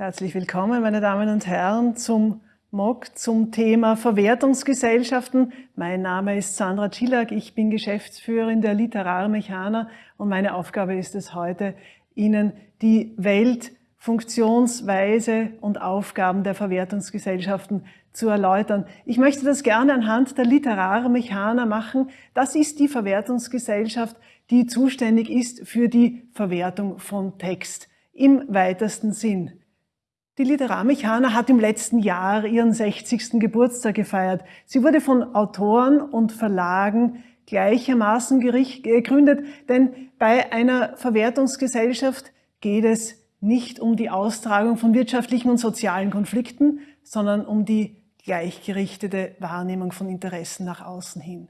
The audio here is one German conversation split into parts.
Herzlich willkommen, meine Damen und Herren, zum MOG zum Thema Verwertungsgesellschaften. Mein Name ist Sandra Czillack, ich bin Geschäftsführerin der Literarmechaner und meine Aufgabe ist es heute, Ihnen die Welt, Funktionsweise und Aufgaben der Verwertungsgesellschaften zu erläutern. Ich möchte das gerne anhand der Literarmechaner machen. Das ist die Verwertungsgesellschaft, die zuständig ist für die Verwertung von Text im weitesten Sinn. Die Literarmechaner hat im letzten Jahr ihren 60. Geburtstag gefeiert. Sie wurde von Autoren und Verlagen gleichermaßen gegründet, denn bei einer Verwertungsgesellschaft geht es nicht um die Austragung von wirtschaftlichen und sozialen Konflikten, sondern um die gleichgerichtete Wahrnehmung von Interessen nach außen hin.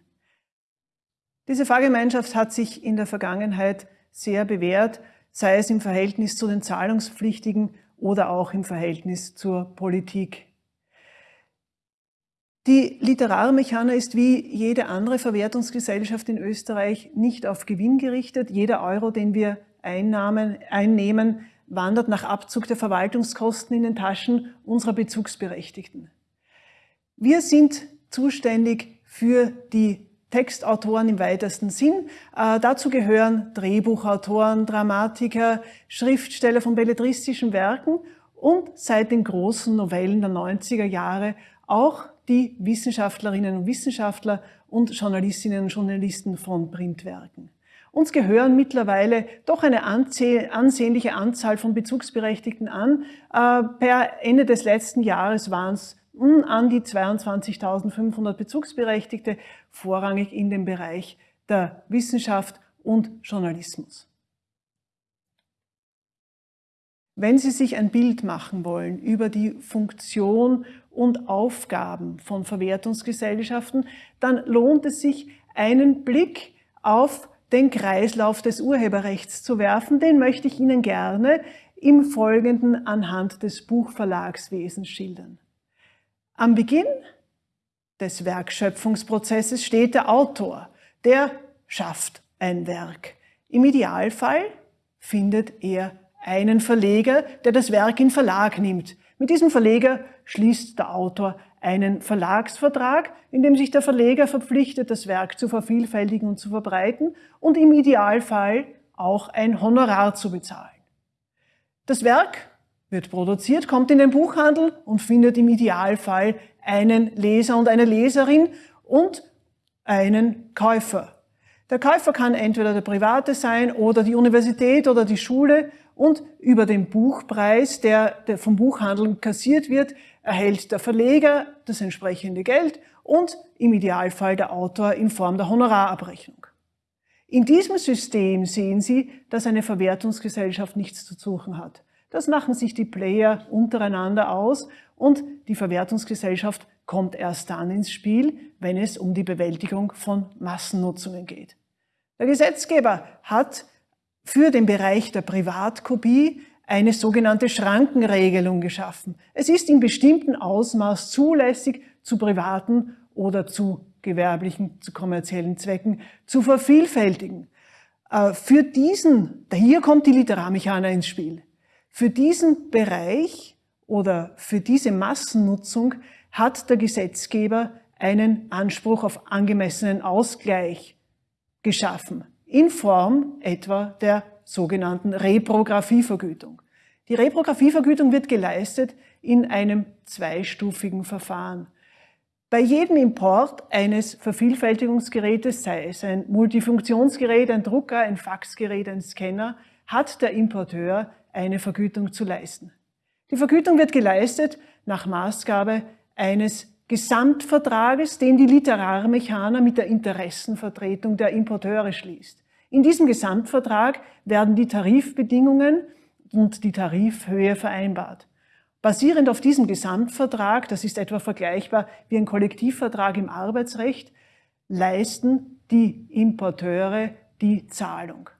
Diese Fahrgemeinschaft hat sich in der Vergangenheit sehr bewährt, sei es im Verhältnis zu den Zahlungspflichtigen oder auch im Verhältnis zur Politik. Die Literarmechaner ist wie jede andere Verwertungsgesellschaft in Österreich nicht auf Gewinn gerichtet. Jeder Euro, den wir Einnahmen, einnehmen, wandert nach Abzug der Verwaltungskosten in den Taschen unserer Bezugsberechtigten. Wir sind zuständig für die Textautoren im weitesten Sinn. Äh, dazu gehören Drehbuchautoren, Dramatiker, Schriftsteller von belletristischen Werken und seit den großen Novellen der 90er Jahre auch die Wissenschaftlerinnen und Wissenschaftler und Journalistinnen und Journalisten von Printwerken. Uns gehören mittlerweile doch eine ansehnliche Anzahl von Bezugsberechtigten an. Äh, per Ende des letzten Jahres waren es an die 22.500 Bezugsberechtigte, vorrangig in dem Bereich der Wissenschaft und Journalismus. Wenn Sie sich ein Bild machen wollen über die Funktion und Aufgaben von Verwertungsgesellschaften, dann lohnt es sich, einen Blick auf den Kreislauf des Urheberrechts zu werfen. Den möchte ich Ihnen gerne im Folgenden anhand des Buchverlagswesens schildern. Am Beginn des Werkschöpfungsprozesses steht der Autor, der schafft ein Werk. Im Idealfall findet er einen Verleger, der das Werk in Verlag nimmt. Mit diesem Verleger schließt der Autor einen Verlagsvertrag, in dem sich der Verleger verpflichtet, das Werk zu vervielfältigen und zu verbreiten und im Idealfall auch ein Honorar zu bezahlen. Das Werk wird produziert, kommt in den Buchhandel und findet im Idealfall einen Leser und eine Leserin und einen Käufer. Der Käufer kann entweder der Private sein oder die Universität oder die Schule und über den Buchpreis, der, vom Buchhandel kassiert wird, erhält der Verleger das entsprechende Geld und im Idealfall der Autor in Form der Honorarabrechnung. In diesem System sehen Sie, dass eine Verwertungsgesellschaft nichts zu suchen hat. Das machen sich die Player untereinander aus und die Verwertungsgesellschaft kommt erst dann ins Spiel, wenn es um die Bewältigung von Massennutzungen geht. Der Gesetzgeber hat für den Bereich der Privatkopie eine sogenannte Schrankenregelung geschaffen. Es ist in bestimmten Ausmaß zulässig, zu privaten oder zu gewerblichen, zu kommerziellen Zwecken zu vervielfältigen. Äh, für diesen, hier kommt die Literarmechaner ins Spiel. Für diesen Bereich oder für diese Massennutzung hat der Gesetzgeber einen Anspruch auf angemessenen Ausgleich geschaffen, in Form etwa der sogenannten Reprographievergütung. Die Reprographievergütung wird geleistet in einem zweistufigen Verfahren. Bei jedem Import eines Vervielfältigungsgerätes, sei es ein Multifunktionsgerät, ein Drucker, ein Faxgerät, ein Scanner, hat der Importeur eine Vergütung zu leisten. Die Vergütung wird geleistet nach Maßgabe eines Gesamtvertrages, den die Literarmechaner mit der Interessenvertretung der Importeure schließt. In diesem Gesamtvertrag werden die Tarifbedingungen und die Tarifhöhe vereinbart. Basierend auf diesem Gesamtvertrag, das ist etwa vergleichbar wie ein Kollektivvertrag im Arbeitsrecht, leisten die Importeure die Zahlung.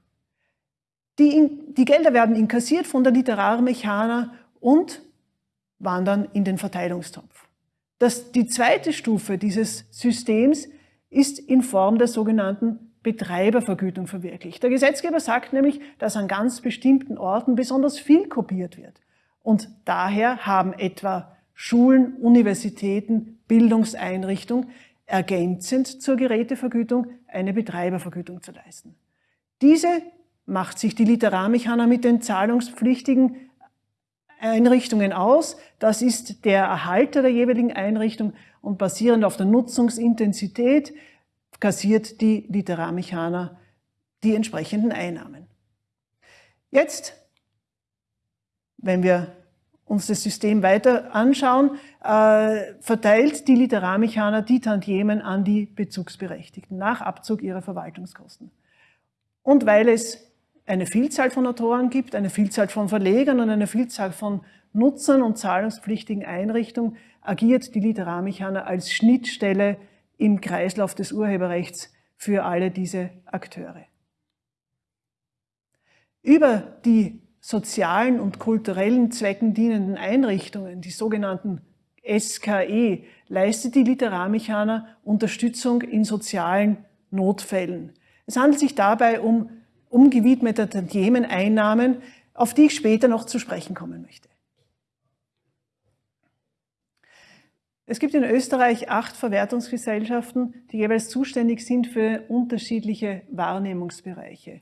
Die, die Gelder werden inkassiert von der Literarmechaner und wandern in den Verteilungstopf. Das, die zweite Stufe dieses Systems ist in Form der sogenannten Betreibervergütung verwirklicht. Der Gesetzgeber sagt nämlich, dass an ganz bestimmten Orten besonders viel kopiert wird. Und daher haben etwa Schulen, Universitäten, Bildungseinrichtungen ergänzend zur Gerätevergütung eine Betreibervergütung zu leisten. Diese macht sich die Literarmechaner mit den zahlungspflichtigen Einrichtungen aus. Das ist der Erhalter der jeweiligen Einrichtung und basierend auf der Nutzungsintensität kassiert die Literarmechaner die entsprechenden Einnahmen. Jetzt, wenn wir uns das System weiter anschauen, äh, verteilt die Literarmechaner die Tantiemen an die Bezugsberechtigten nach Abzug ihrer Verwaltungskosten. Und weil es eine Vielzahl von Autoren gibt, eine Vielzahl von Verlegern und eine Vielzahl von Nutzern und zahlungspflichtigen Einrichtungen, agiert die Literarmechaner als Schnittstelle im Kreislauf des Urheberrechts für alle diese Akteure. Über die sozialen und kulturellen Zwecken dienenden Einrichtungen, die sogenannten SKE, leistet die Literarmechaner Unterstützung in sozialen Notfällen. Es handelt sich dabei um umgewidmete Tantiemeneinnahmen, auf die ich später noch zu sprechen kommen möchte. Es gibt in Österreich acht Verwertungsgesellschaften, die jeweils zuständig sind für unterschiedliche Wahrnehmungsbereiche.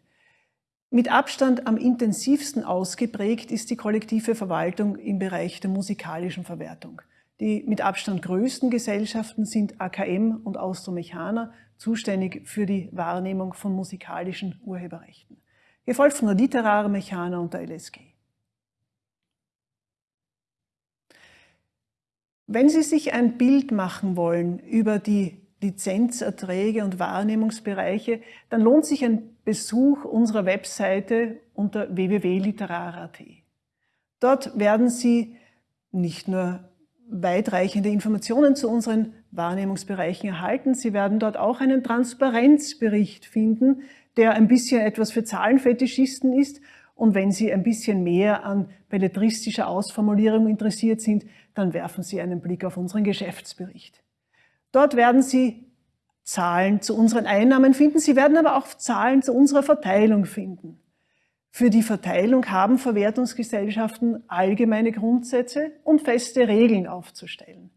Mit Abstand am intensivsten ausgeprägt ist die kollektive Verwaltung im Bereich der musikalischen Verwertung. Die mit Abstand größten Gesellschaften sind AKM und Austromechaner, zuständig für die Wahrnehmung von musikalischen Urheberrechten. Gefolgt von der Literare Mechaner und der LSG. Wenn Sie sich ein Bild machen wollen über die Lizenzerträge und Wahrnehmungsbereiche, dann lohnt sich ein Besuch unserer Webseite unter www.literar.at. Dort werden Sie nicht nur weitreichende Informationen zu unseren Wahrnehmungsbereichen erhalten. Sie werden dort auch einen Transparenzbericht finden, der ein bisschen etwas für Zahlenfetischisten ist. Und wenn Sie ein bisschen mehr an belletristischer Ausformulierung interessiert sind, dann werfen Sie einen Blick auf unseren Geschäftsbericht. Dort werden Sie Zahlen zu unseren Einnahmen finden. Sie werden aber auch Zahlen zu unserer Verteilung finden. Für die Verteilung haben Verwertungsgesellschaften allgemeine Grundsätze und feste Regeln aufzustellen.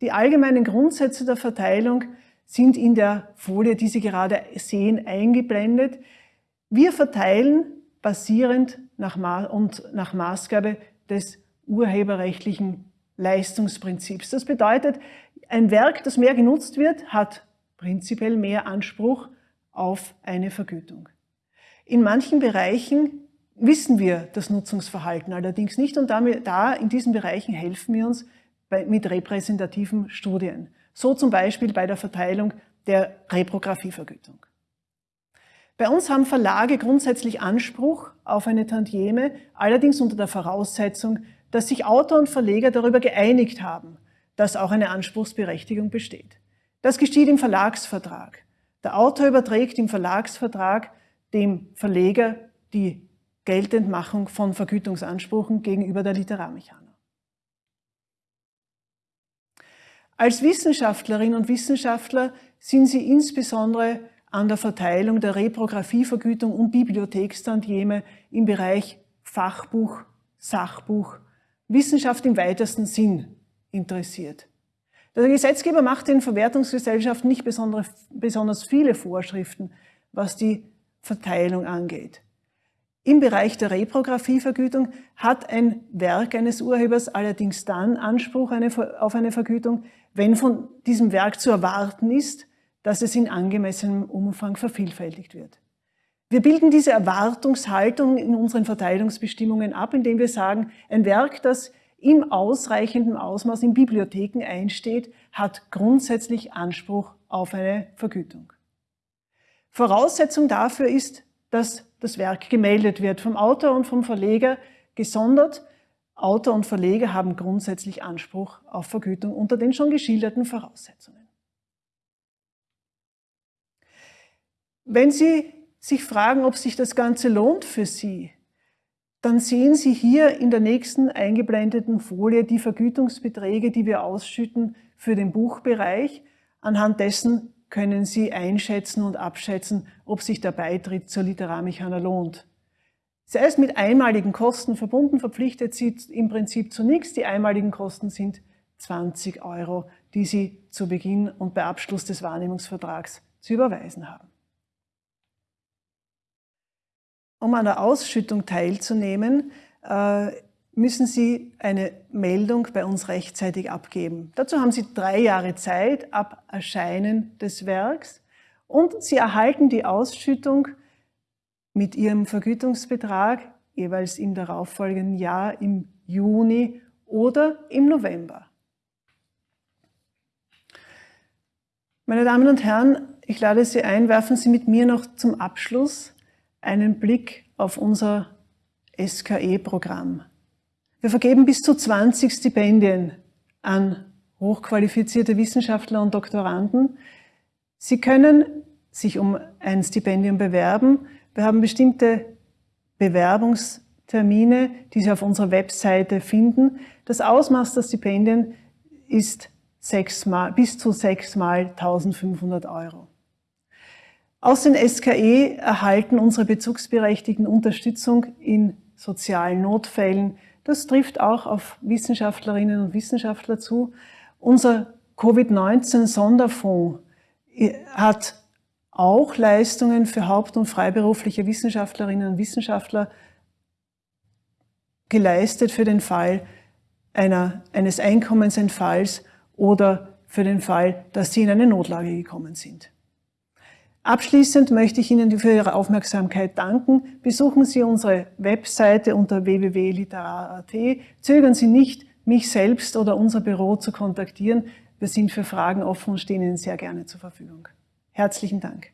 Die allgemeinen Grundsätze der Verteilung sind in der Folie, die Sie gerade sehen, eingeblendet. Wir verteilen basierend nach und nach Maßgabe des urheberrechtlichen Leistungsprinzips. Das bedeutet, ein Werk, das mehr genutzt wird, hat prinzipiell mehr Anspruch auf eine Vergütung. In manchen Bereichen wissen wir das Nutzungsverhalten allerdings nicht und da in diesen Bereichen helfen wir uns mit repräsentativen Studien. So zum Beispiel bei der Verteilung der Reprographievergütung. Bei uns haben Verlage grundsätzlich Anspruch auf eine Tantieme, allerdings unter der Voraussetzung, dass sich Autor und Verleger darüber geeinigt haben, dass auch eine Anspruchsberechtigung besteht. Das geschieht im Verlagsvertrag. Der Autor überträgt im Verlagsvertrag dem Verleger die Geltendmachung von Vergütungsansprüchen gegenüber der Literarmechaner. Als Wissenschaftlerinnen und Wissenschaftler sind Sie insbesondere an der Verteilung der Reprographievergütung und Bibliothekstantieme im Bereich Fachbuch, Sachbuch, Wissenschaft im weitesten Sinn interessiert. Der Gesetzgeber macht den Verwertungsgesellschaften nicht besonders viele Vorschriften, was die Verteilung angeht. Im Bereich der Reprographievergütung hat ein Werk eines Urhebers allerdings dann Anspruch auf eine Vergütung, wenn von diesem Werk zu erwarten ist, dass es in angemessenem Umfang vervielfältigt wird. Wir bilden diese Erwartungshaltung in unseren Verteilungsbestimmungen ab, indem wir sagen, ein Werk, das im ausreichenden Ausmaß in Bibliotheken einsteht, hat grundsätzlich Anspruch auf eine Vergütung. Voraussetzung dafür ist, dass das Werk gemeldet wird vom Autor und vom Verleger gesondert. Autor und Verleger haben grundsätzlich Anspruch auf Vergütung unter den schon geschilderten Voraussetzungen. Wenn Sie sich fragen, ob sich das Ganze lohnt für Sie, dann sehen Sie hier in der nächsten eingeblendeten Folie die Vergütungsbeträge, die wir ausschütten für den Buchbereich. Anhand dessen können Sie einschätzen und abschätzen, ob sich der Beitritt zur Literarmechaner lohnt. Sie ist mit einmaligen Kosten verbunden, verpflichtet Sie im Prinzip zu nichts. Die einmaligen Kosten sind 20 Euro, die Sie zu Beginn und bei Abschluss des Wahrnehmungsvertrags zu überweisen haben. Um an der Ausschüttung teilzunehmen, äh, müssen Sie eine Meldung bei uns rechtzeitig abgeben. Dazu haben Sie drei Jahre Zeit ab Erscheinen des Werks und Sie erhalten die Ausschüttung mit Ihrem Vergütungsbetrag jeweils im darauffolgenden Jahr im Juni oder im November. Meine Damen und Herren, ich lade Sie ein, werfen Sie mit mir noch zum Abschluss einen Blick auf unser SKE-Programm. Wir vergeben bis zu 20 Stipendien an hochqualifizierte Wissenschaftler und Doktoranden. Sie können sich um ein Stipendium bewerben. Wir haben bestimmte Bewerbungstermine, die Sie auf unserer Webseite finden. Das Ausmaß der Stipendien ist sechsmal, bis zu sechsmal 1500 Euro. Aus den SKE erhalten unsere Bezugsberechtigten Unterstützung in sozialen Notfällen. Das trifft auch auf Wissenschaftlerinnen und Wissenschaftler zu. Unser Covid-19-Sonderfonds hat auch Leistungen für haupt- und freiberufliche Wissenschaftlerinnen und Wissenschaftler geleistet für den Fall einer, eines Einkommensentfalls oder für den Fall, dass Sie in eine Notlage gekommen sind. Abschließend möchte ich Ihnen für Ihre Aufmerksamkeit danken. Besuchen Sie unsere Webseite unter www.literar.at. Zögern Sie nicht, mich selbst oder unser Büro zu kontaktieren. Wir sind für Fragen offen und stehen Ihnen sehr gerne zur Verfügung. Herzlichen Dank.